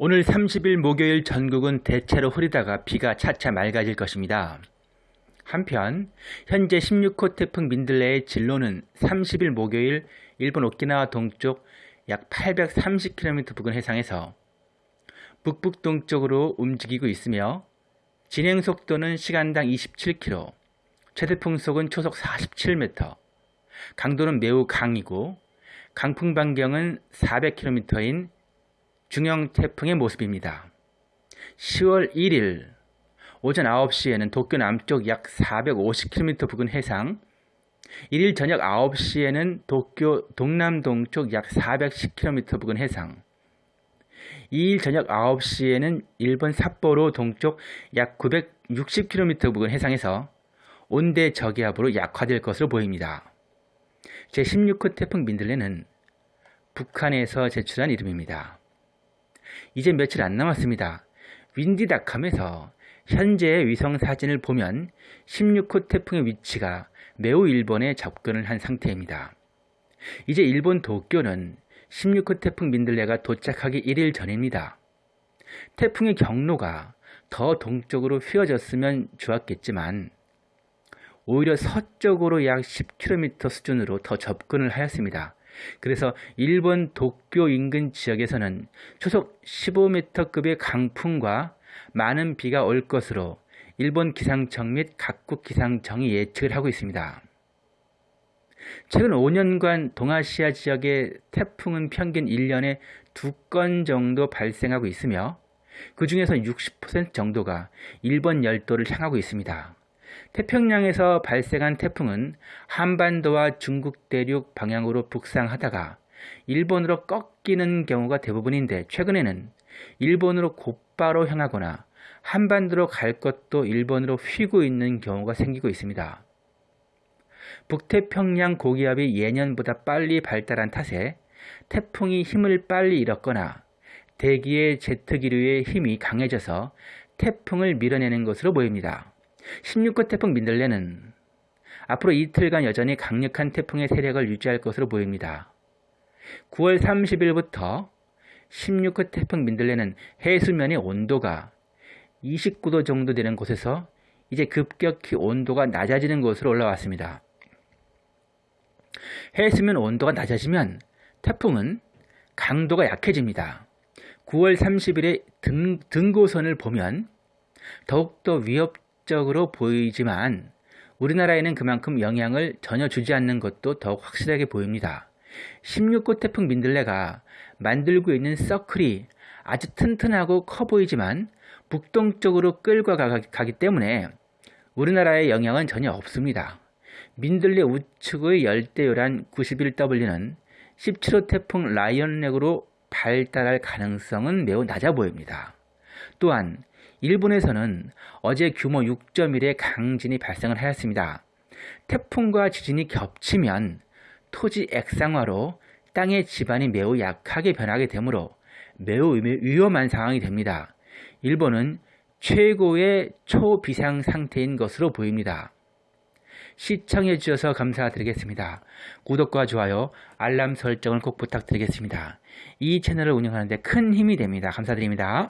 오늘 30일 목요일 전국은 대체로 흐리다가 비가 차차 맑아질 것입니다. 한편 현재 16호 태풍 민들레의 진로는 30일 목요일 일본 오키나와 동쪽 약 830km 부근 해상에서 북북동쪽으로 움직이고 있으며 진행 속도는 시간당 27km, 최대 풍속은 초속 47m, 강도는 매우 강이고 강풍 반경은 400km인 중형 태풍의 모습입니다. 10월 1일 오전 9시에는 도쿄 남쪽 약 450km 부근 해상, 1일 저녁 9시에는 도쿄 동남동쪽 약 410km 부근 해상, 2일 저녁 9시에는 일본 삿포로 동쪽 약 960km 부근 해상에서 온대 저기압으로 약화될 것으로 보입니다. 제16호 태풍 민들레는 북한에서 제출한 이름입니다. 이제 며칠 안 남았습니다. 윈디닷컴에서 현재의 위성 사진을 보면 16호 태풍의 위치가 매우 일본에 접근을 한 상태입니다. 이제 일본 도쿄는 16호 태풍 민들레가 도착하기 1일 전입니다. 태풍의 경로가 더 동쪽으로 휘어졌으면 좋았겠지만 오히려 서쪽으로 약 10km 수준으로 더 접근을 하였습니다. 그래서 일본 도쿄 인근 지역에서는 초속 15m급의 강풍과 많은 비가 올 것으로 일본 기상청 및 각국 기상청이 예측을 하고 있습니다. 최근 5년간 동아시아 지역의 태풍은 평균 1년에 2건 정도 발생하고 있으며 그 중에서 60% 정도가 일본 열도를 향하고 있습니다. 태평양에서 발생한 태풍은 한반도와 중국 대륙 방향으로 북상하다가 일본으로 꺾이는 경우가 대부분인데 최근에는 일본으로 곧바로 향하거나 한반도로 갈 것도 일본으로 휘고 있는 경우가 생기고 있습니다. 북태평양 고기압이 예년보다 빨리 발달한 탓에 태풍이 힘을 빨리 잃었거나 대기의 제트 기류의 힘이 강해져서 태풍을 밀어내는 것으로 보입니다. 16호 태풍 민들레는 앞으로 이틀간 여전히 강력한 태풍의 세력을 유지할 것으로 보입니다. 9월 30일부터 16호 태풍 민들레는 해수면의 온도가 29도 정도 되는 곳에서 이제 급격히 온도가 낮아지는 곳으로 올라왔습니다. 해수면 온도가 낮아지면 태풍은 강도가 약해집니다. 9월 30일의 등, 등고선을 보면 더욱더 위협 적으로 보이지만 우리나라에는 그만큼 영향을 전혀 주지 않는 것도 더욱 확실하게 보입니다. 16호 태풍 민들레가 만들고 있는 서클이 아주 튼튼하고 커 보이지만 북동쪽으로 끌고 가기 때문에 우리나라에 영향은 전혀 없습니다. 민들레 우측의 열대요란 91W는 17호 태풍 라이언렉으로 발달할 가능성은 매우 낮아 보입니다. 또한 일본에서는 어제 규모 6.1의 강진이 발생을 하였습니다. 태풍과 지진이 겹치면 토지 액상화로 땅의 지반이 매우 약하게 변하게 되므로 매우 위험한 상황이 됩니다. 일본은 최고의 초비상 상태인 것으로 보입니다. 시청해 주셔서 감사드리겠습니다. 구독과 좋아요, 알람 설정을 꼭 부탁드리겠습니다. 이 채널을 운영하는 데 큰 힘이 됩니다. 감사드립니다.